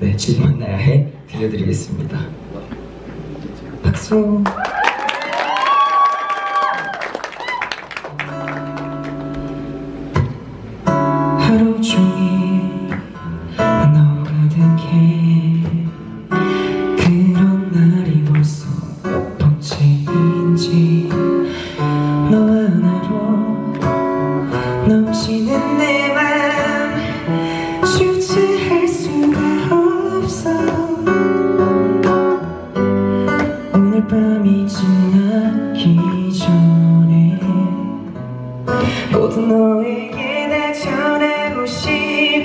네, 주지 만나야 해 들려드리겠습니다. 박수. 너에게 내 전하고 싶어.